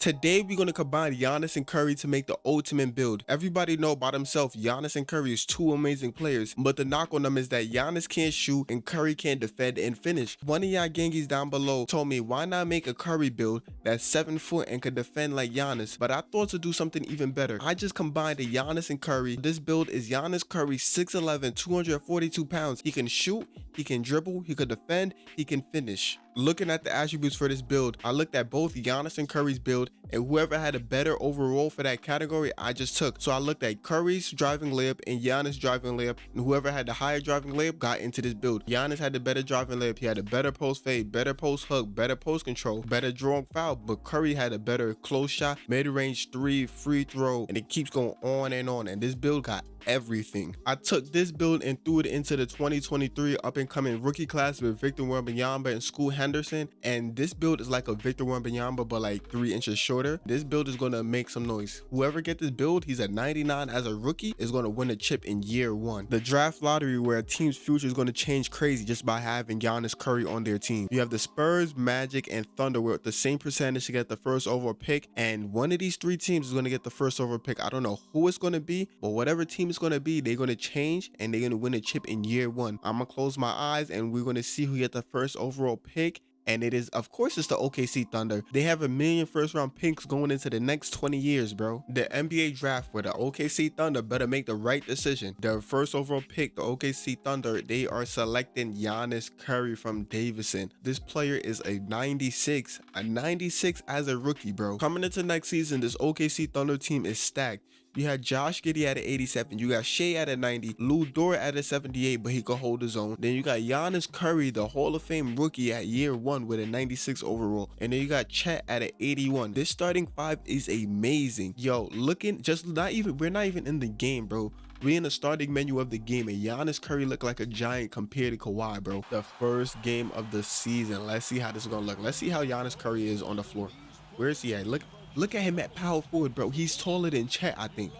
Today, we're going to combine Giannis and Curry to make the ultimate build. Everybody know about himself, Giannis and Curry is two amazing players, but the knock on them is that Giannis can't shoot and Curry can't defend and finish. One of y'all gangis down below told me why not make a Curry build that's 7 foot and could defend like Giannis, but I thought to do something even better. I just combined a Giannis and Curry. This build is Giannis Curry 6'11", 242 pounds. He can shoot, he can dribble, he could defend, he can finish looking at the attributes for this build, I looked at both Giannis and Curry's build and whoever had a better overall for that category, I just took. So I looked at Curry's driving layup and Giannis driving layup and whoever had the higher driving layup got into this build. Giannis had the better driving layup. He had a better post fade, better post hook, better post control, better drawing foul, but Curry had a better close shot, mid-range three, free throw, and it keeps going on and on. And this build got everything. I took this build and threw it into the 2023 up and coming rookie class with Victor Wembanyama and Scoot Henderson. And this build is like a Victor Wembanyama, but like three inches shorter. This build is going to make some noise. Whoever get this build, he's at 99 as a rookie, is going to win a chip in year one. The draft lottery where a team's future is going to change crazy just by having Giannis Curry on their team. You have the Spurs, Magic, and Thunder with the same percentage to get the first overall pick. And one of these three teams is going to get the first overall pick. I don't know who it's going to be, but whatever team is going to be, they're going to change and they're going to win a chip in year one. I'm going to close my eyes and we're going to see who get the first overall pick and it is of course it's the OKC Thunder. They have a million first round picks going into the next 20 years, bro. The NBA draft where the OKC Thunder better make the right decision. Their first overall pick, the OKC Thunder, they are selecting Giannis Curry from Davidson. This player is a 96, a 96 as a rookie, bro. Coming into next season, this OKC Thunder team is stacked. You had Josh Giddey at an 87. You got Shai at a 90. Lu Dort at a 78, but he could hold his own. Then you got Giannis Curry, the Hall of Fame rookie at year one with a 96 overall. And then you got Chet at an 81. This starting five is amazing. Yo, looking just not even, we're not even in the game, bro. We in the starting menu of the game, and Giannis Curry looked like a giant compared to Kawhi, bro. The first game of the season. Let's see how this is gonna look. Let's see how Giannis Curry is on the floor. Where is he at? Look, Look at him at power forward, bro. He's taller than Chet, I think.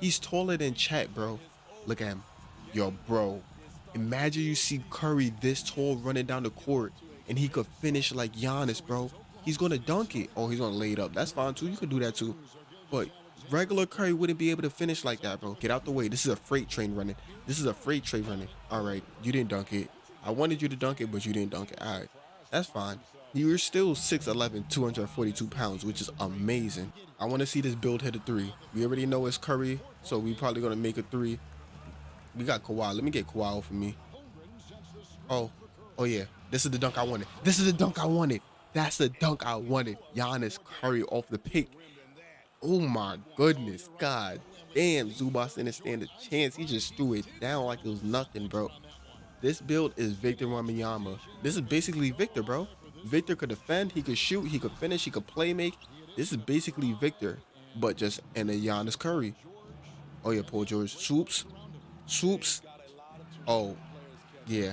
He's taller than Chet, bro. Look at him. Yo, bro. Imagine you see Curry this tall running down the court and he could finish like Giannis, bro. He's going to dunk it. Oh, he's going to lay it up. That's fine, too. You could do that, too. But regular Curry wouldn't be able to finish like that, bro. Get out the way. This is a freight train running. This is a freight train running. All right. You didn't dunk it. I wanted you to dunk it, but you didn't dunk it. All right. That's fine. You're still 6'11", 242 pounds, which is amazing. I want to see this build hit a three. We already know it's Curry, so we probably going to make a three. We got Kawhi. Let me get Kawhi for me. Oh, oh yeah. This is the dunk I wanted. This is the dunk I wanted. That's the dunk I wanted. Giannis Curry off the pick. Oh my goodness. God damn. Zubac didn't stand a chance. He just threw it down like it was nothing, bro. This build is Victor Wembanyama. This is basically Victor, bro. Victor could defend, he could shoot, he could finish, he could play make. This is basically Victor, but just in a Giannis Curry. Oh yeah, Paul George. Swoops. Swoops. Oh, yeah.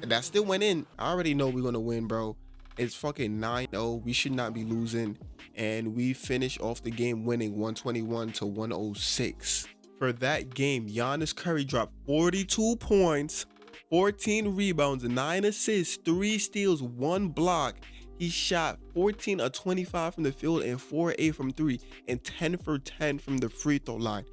And that still went in. I already know we're gonna win, bro. It's fucking 9-0. We should not be losing. And we finish off the game winning 121 to 106. For that game, Giannis Curry dropped 42 points, 14 rebounds, 9 assists, 3 steals, 1 block. He shot 14 of 25 from the field and 4 8 from 3 and 10 for 10 from the free throw line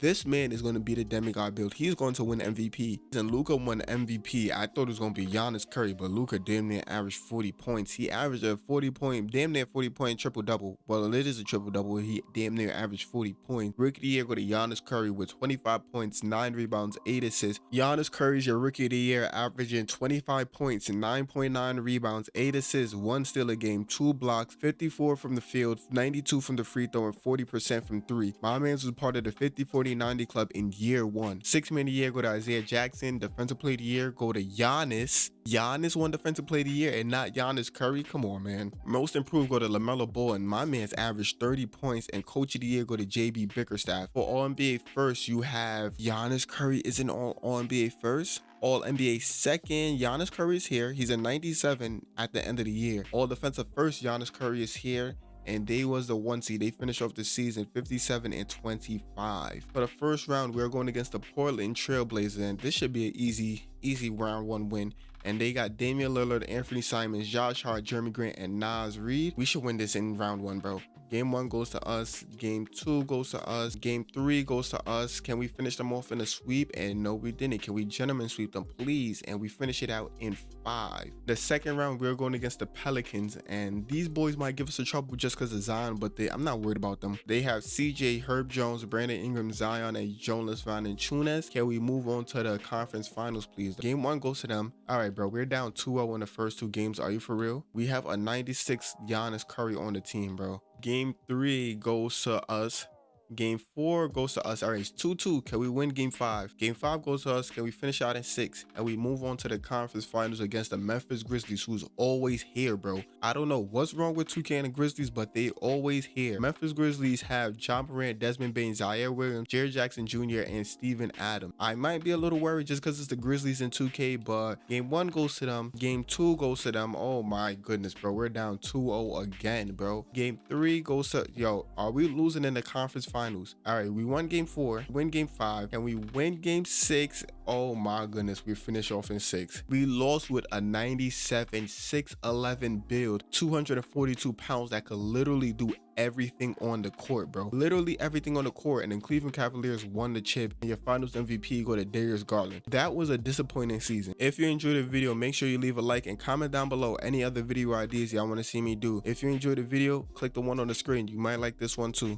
this man is going to be the demigod build. He's going to win MVP. And Luka won MVP. I thought it was going to be Giannis Curry, but Luka damn near averaged 40 points. He averaged a 40 point, damn near 40 point triple double. Well, it is a triple double. He damn near averaged 40 points. Rookie of the year go to Giannis Curry with 25 points, 9 rebounds, 8 assists. Giannis Curry's your rookie of the year, averaging 25 points, 9.9 rebounds, 8 assists, 1 steal a game, 2 blocks, 54 from the field, 92 from the free throw, and 40% from 3. My man's was part of the 50 40 4090 club in year one. Six man of the year go to Isaiah Jackson. Defensive player of the year go to Giannis. Giannis won defensive player of the year and not Giannis Curry. Come on, man. Most improved go to LaMelo Ball and my man's averaged 30 points and coach of the year go to JB Bickerstaff. For All NBA first, you have Giannis Curry isn't all All NBA first. All NBA second, Giannis Curry is here. He's a 97 at the end of the year. All defensive first, Giannis Curry is here and they was the one seed. They finished off the season 57 and 25. For the first round, we're going against the Portland Trailblazers, and this should be an easy, easy round one win. and they got Damian Lillard, Anthony Simons, Josh Hart, Jerami Grant, and Naz Reid. We should win this in round one, bro. Game one goes to us. Game two goes to us. Game three goes to us. Can we finish them off in a sweep? And no, we didn't. Can we gentlemen sweep them, please? And we finish it out in five. The second round, we're going against the Pelicans, and these boys might give us a trouble just because of Zion, but they, I'm not worried about them. They have CJ, Herb Jones, Brandon Ingram, Zion, and Jonas Valanciunas. Can we move on to the conference finals, please? Game one goes to them. All right, bro, we're down 2-0 in the first two games. Are you for real? We have a 96 Giannis Curry on the team, bro. Game three goes to us. Game four goes to us. All right, it's 2 2. Can we win game five? Game five goes to us. Can we finish out in six? And we move on to the conference finals against the Memphis Grizzlies, who's always here, bro. I don't know what's wrong with 2K and the Grizzlies, but they always here. Memphis Grizzlies have John Morant, Desmond Bane, Ziaire Williams, Jaren Jackson Jr., and Steven Adams. I might be a little worried just because it's the Grizzlies in 2K, but game one goes to them. Game two goes to them. Oh my goodness, bro. We're down 2 0 again, bro. Game three goes to, yo, are we losing in the conference finals? Finals. All right, we won game four, win game five, and we win game six. Oh my goodness, we finish off in six. We lost with a 97 6'11 build, 242 pounds that could literally do everything on the court, bro. Literally everything on the court. And then Cleveland Cavaliers won the chip. And your finals MVP go to Darius Garland. That was a disappointing season. If you enjoyed the video, make sure you leave a like and comment down below any other video ideas y'all want to see me do. If you enjoyed the video, click the one on the screen. You might like this one too.